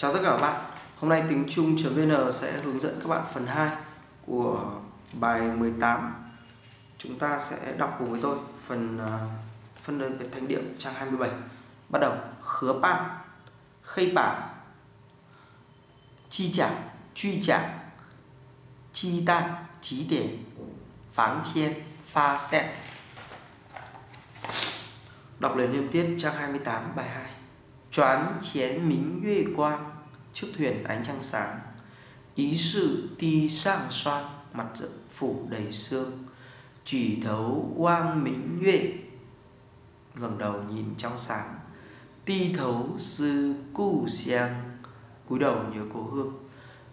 Chào tất cả các bạn. Hôm nay tính chung.vn sẽ hướng dẫn các bạn phần 2 của bài 18 Chúng ta sẽ đọc cùng với tôi phần à, phân đơn về thanh điệu trang 27 Bắt đầu. Khứa bạn Khây bản Chi trả Truy trả Chi tan Chí điển, Pháng chiên, Pha xét Đọc lời liên tiết trang 28 bài 2 Choán chén quang, Chiếc thuyền ánh trăng sáng. Ý sự ti sang xoan Mặt rộng phủ đầy sương. Chỉ thấu quang minh nhuệ ngẩng đầu nhìn trong sáng. Ti thấu sư cu xiang cúi đầu nhớ cố hương.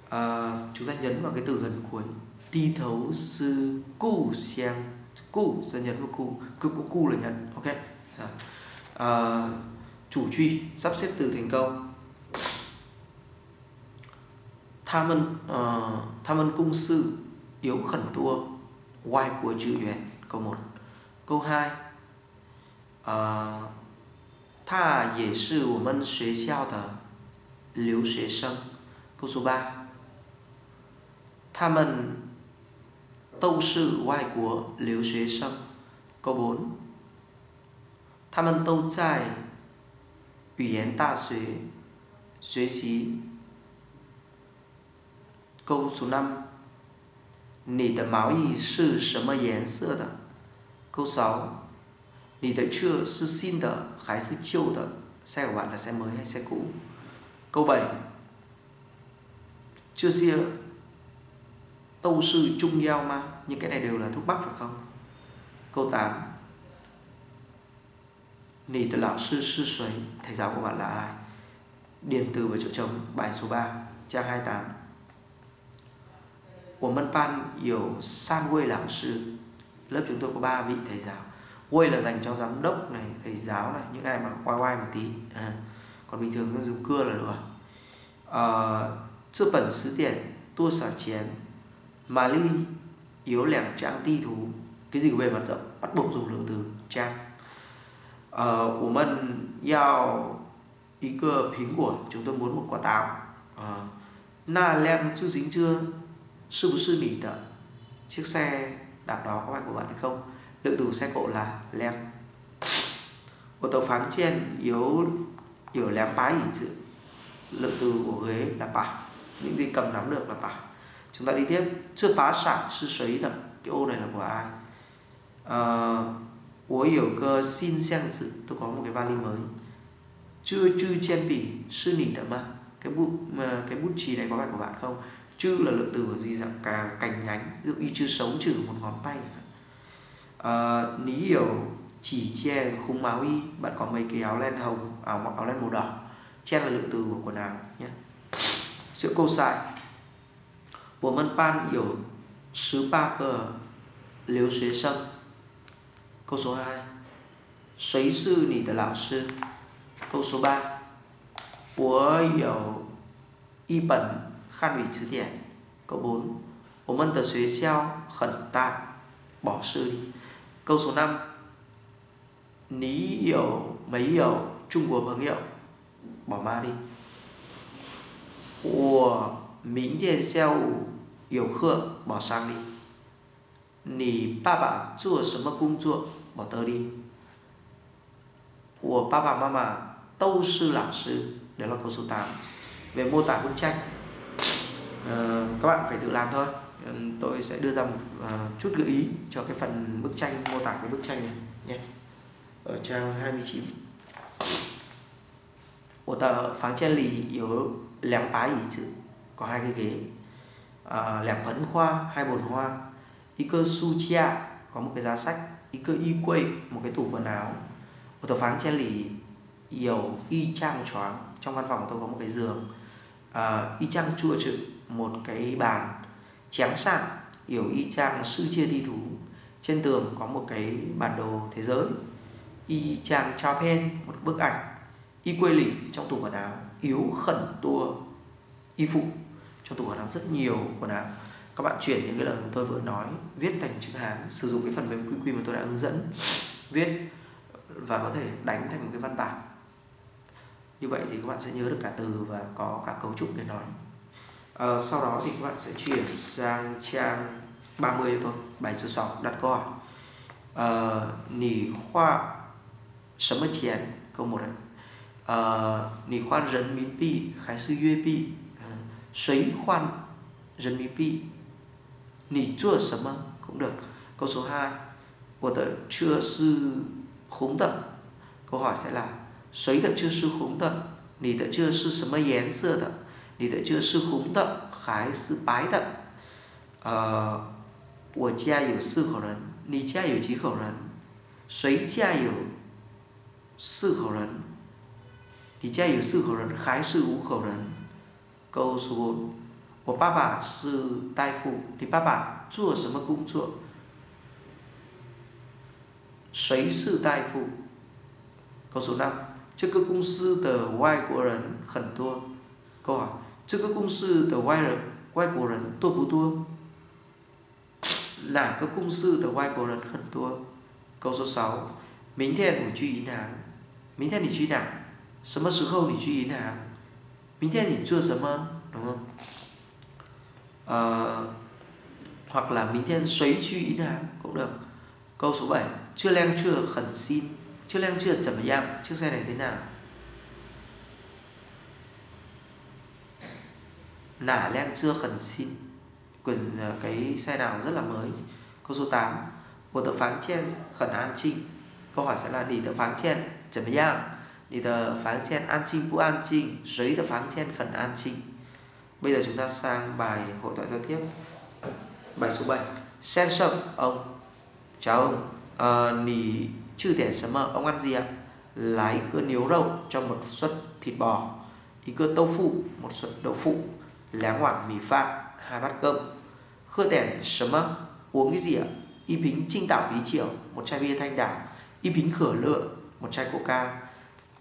À, Chúng ta nhấn vào cái từ gần cuối. Ti thấu sư cu xiang. Cu, sẽ nhấn vào cu Cu, cu, cu là nhấn, ok. À, à chủ truy sắp xếp từ thành câu tham ân uh, tham ân cung sư yếu khẩn tua oai của chữ duyệt câu 1 câu 2 uh, ờ, tha dễ sư của mân xuế xiao tờ liếu xuế sân câu số 3 tham ân tâu sư oai của liếu xuế sân câu 4 tham ân tâu trai 语言大学学习。Câu số 5你的毛衣是什么颜色的 Câu 6你的车是新的还是旧的 Xe của bạn là xe mới hay xe cũ Câu 7 Chưa xia Tâu sư trung giao ma Những cái này đều là thuốc bắc phải không Câu 8 Nì từ lão sư sư xuấy Thầy giáo của bạn là ai? Điền từ vào chỗ trống Bài số 3 Trang 28 Của mân pan hiểu san quê lão sư Lớp chúng tôi có 3 vị thầy giáo. Quê là dành cho giám đốc này Thầy giáo này Những ai mà quay quay một tí. À. Còn bình thường dùng cưa là được à, Sư ờ, bẩn sứ tiền Tua xả chén Mà ly yếu lẻng trang ti thú. Cái gì về mặt rộng Bắt buộc dùng lượng từ trang. 呃，我们要一个苹果，chúng tôi muốn một quả táo. À, na lem chưa dính chưa? Sư bố sư nỉ tờ. Chiếc xe đạp đó có phải của bạn hay không? Lượng từ xe cộ là lem. Ô tô phán trên yếu yếu lem bái ý chữ. Lượng từ của ghế là bà. Những gì cầm nắm được là bà. Chúng ta đi tiếp. Chưa phá sản sư sấy tầm. Cái ô này là của ai? Uh, 我有个新箱子 tôi có một cái vali mới chưa chư chen bỉ sư nỉ tấm mà cái bút mà cái bút chì này có phải của bạn không chư là lượng từ của gì dạng cả cành nhánh ví dụ như chư sống trừ một ngón tay à, ní hiểu chỉ che khung máu y bạn có mấy cái áo len hồng áo mặc áo len màu đỏ chen là lượng từ của quần áo nhé chữ câu sai 我们班有十八个留学生 Câu số 2 谁是你的老师 Câu số 3我有一本汉语词典 Câu 4 我们的学校很大 Bỏ sư đi Câu số 5 Ní hiểu mấy hiểu Trung Quốc朋友 Bỏ ma đi 我明天下午有课 Bỏ sang đi 你爸爸做什么工作 Bỏ tớ đi. Của ba bà mama tâu sư lão sư đấy là câu số 8 về mô tả bức tranh à, các bạn phải tự làm thôi. Ờ, tôi sẽ đưa ra một uh, chút gợi ý cho cái phần bức tranh mô tả cái bức tranh này nhé. Ở trang 29 của tờ phán chen lì yếu lẻng bá ý chữ có hai cái ghế. À, lẻng phấn khoa hai bồn hoa. Y cơ su chia có một cái giá sách y cơ y quay một cái tủ quần áo. Một tờ phán che lì dầu y chang choáng. Trong văn phòng của tôi có một cái giường. À, y chang chua chữ một cái bàn chén sạn hiểu y chang sư chia thi thú. Trên tường có một cái bản đồ thế giới. Y chang trao pen một bức ảnh. Y quê lì trong tủ quần áo. Yếu khẩn tua y phụ trong tủ quần áo rất nhiều quần áo các bạn chuyển những cái lời mà tôi vừa nói viết thành chữ hán sử dụng cái phần mềm quy quy mà tôi đã hướng dẫn viết và có thể đánh thành một cái văn bản. Như vậy thì các bạn sẽ nhớ được cả từ và có cả cấu trúc để nói. À, sau đó thì các bạn sẽ chuyển sang trang 30 cho tôi bài số 6 đặt câu hỏi. À, nỉ khoa sớm mất chén câu một đấy à, ờ, nỉ khoan rấn miến pi khái sư yue pi. À, khoan rấn miến pi. nỉ chua sớm cũng được câu số 2 của tờ chưa sư khống tận câu hỏi sẽ là 谁的这是红的？你的这是什么颜色的？你的这是红的还是白的？呃，我家有四口人，你家有几口人？谁家有四口人？你家有四口人还是五口人？Câu số 4 我爸爸是大夫，你爸爸做什么工作？谁是大夫？Câu số 5这个公司的外国人很多。Câu hỏi, 这个公司的外人外国人多不多哪个公司的外国人很多。Câu số 6. 明天我去银行。明天你去哪？什么时候你去银行？明天你做什么？Đúng không? Ờ, hoặc là mình thêm xoáy truy ý nào cũng được. Câu số 7 chưa len chưa khẩn xin. Chưa len chưa chậm yam chiếc xe này thế nào? Nả len chưa khẩn xin. Quyền ờ, cái xe nào rất là mới. Câu số 8 của tờ phán chen khẩn an trinh. Câu hỏi sẽ là đi tờ phán chen chậm yam đi tờ phán chen an trinh bu an trinh, giấy tờ phán chen khẩn an trinh. Bây giờ chúng ta sang bài hội thoại giao tiếp. Bài số 7 Sen sợ ông. Chào ông. À, Nì Chư thể sớm mơ, ông ăn gì ạ? lái cơ niếu rau cho một suất thịt bò. Ý cơ tâu phụ, một suất đậu phụ. Lá ngoảng mì phạt hai bát cơm. Khơ tèn sớm mơ, uống cái gì ạ? Y bính trinh tạo bí chiều, một chai bia thanh đảo. Y bính khở lựa, một chai coca.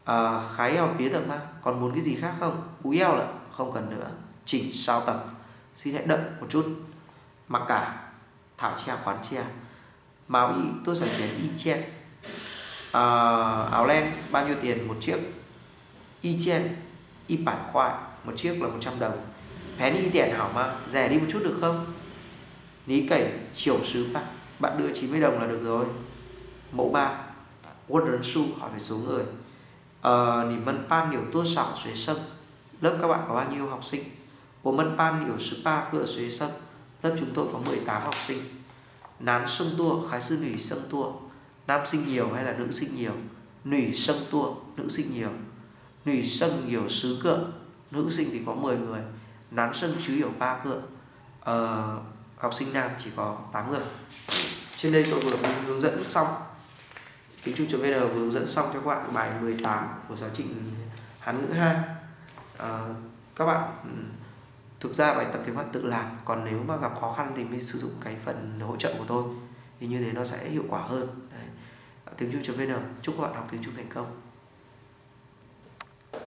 Ờ, à, Khái eo bía tầm ma, còn muốn cái gì khác không? Bú eo là không cần nữa. Chỉnh sao tầng. Xin hãy đợi một chút. Mặc cả, thảo che khoán che máu y tôi sản chén y che à, áo len bao nhiêu tiền một chiếc? Y che y bản khoại một chiếc là 100 đồng. Pén y tiền hảo mà rẻ đi một chút được không? Ní cẩy chiều sứ bạn Bạn đưa 90 đồng là được rồi. Mẫu 3 Quân rấn su hỏi về số người. Ờ, nỉ mân pan nhiều tua sảo xuế sân Lớp các bạn có bao nhiêu học sinh? Của mân ban nhiều sư cửa xuế sân Lớp chúng tôi có 18 học sinh. Nán sân tua khái sư nỉ sân tua. Nam sinh nhiều hay là nữ sinh nhiều? Nủy sân tua nữ sinh nhiều. Nủy sân nhiều sứ cựa nữ sinh thì có 10 người. Nán sân chứ hiểu ba cựa ờ, học sinh nam chỉ có 8 người. Trên đây tôi vừa hướng dẫn xong. Tiếng trung vn vừa hướng dẫn xong cho các bạn bài 18 của giáo trình hán ngữ 2 à, ờ, các bạn ừ, thực ra bài tập thì các bạn tự làm, còn nếu mà gặp khó khăn thì mới sử dụng cái phần hỗ trợ của tôi. Thì như thế nó sẽ hiệu quả hơn. Tiếng Trung.vn chúc các bạn học tiếng Trung thành công.